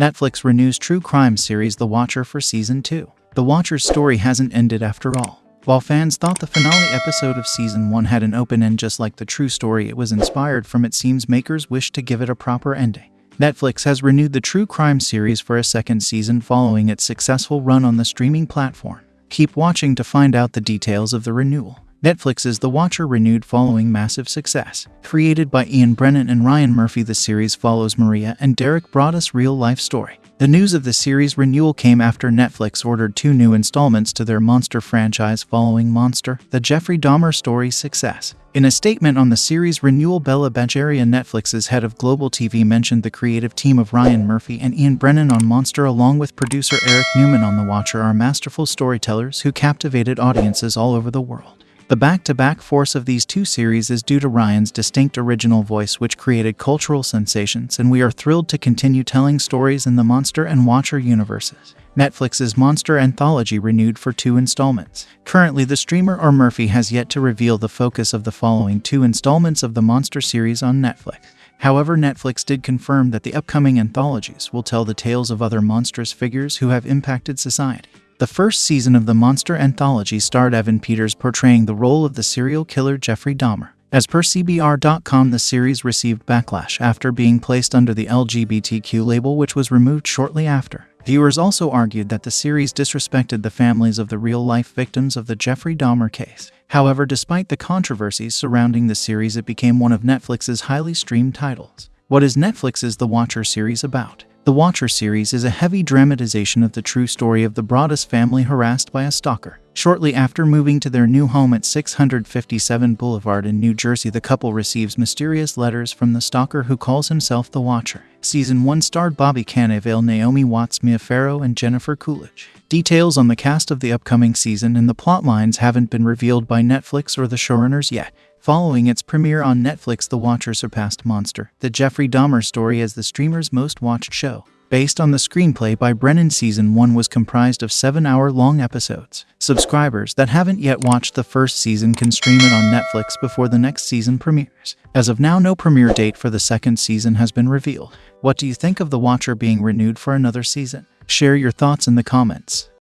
Netflix renews true crime series The Watcher for Season 2. The Watcher's story hasn't ended after all. While fans thought the finale episode of Season 1 had an open end just like the true story it was inspired from, it seems makers wish to give it a proper ending. Netflix has renewed the true crime series for a second season following its successful run on the streaming platform. Keep watching to find out the details of the renewal. Netflix's The Watcher renewed following massive success. Created by Ian Brennan and Ryan Murphy, the series follows Maria and Derek Broaddus' real life story. The news of the series renewal came after Netflix ordered two new installments to their Monster franchise following Monster, the Jeffrey Dahmer story's success. In a statement on the series renewal, Bella Bajaria, Netflix's head of global TV, mentioned the creative team of Ryan Murphy and Ian Brennan on Monster, along with producer Eric Newman on The Watcher, are masterful storytellers who captivated audiences all over the world. The back to back force of these two series is due to Ryan's distinct original voice, which created cultural sensations, and we are thrilled to continue telling stories in the Monster and Watcher universes. Netflix's Monster Anthology renewed for two installments. Currently, the streamer or Murphy has yet to reveal the focus of the following two installments of the Monster series on Netflix. However, Netflix did confirm that the upcoming anthologies will tell the tales of other monstrous figures who have impacted society. The first season of the Monster Anthology starred Evan Peters portraying the role of the serial killer Jeffrey Dahmer. As per CBR.com, the series received backlash after being placed under the LGBTQ label, which was removed shortly after. Viewers also argued that the series disrespected the families of the real life victims of the Jeffrey Dahmer case. However, despite the controversies surrounding the series, it became one of Netflix's highly streamed titles. What is Netflix's The Watcher series about? The Watcher series is a heavy dramatization of the true story of the Broaddus family harassed by a stalker. Shortly after moving to their new home at 657 Boulevard in New Jersey, the couple receives mysterious letters from the stalker who calls himself the Watcher. Season 1 starred Bobby Cannavale, Naomi Watts, Mia Farrow, and Jennifer Coolidge. Details on the cast of the upcoming season and the plotlines haven't been revealed by Netflix or the showrunners yet. Following its premiere on Netflix, The Watcher surpassed Monster, the Jeffrey Dahmer story, as the streamer's most watched show. Based on the screenplay by Brennan, season 1 was comprised of 7 hour long episodes. Subscribers that haven't yet watched the first season can stream it on Netflix before the next season premieres. As of now, no premiere date for the second season has been revealed. What do you think of The Watcher being renewed for another season? Share your thoughts in the comments.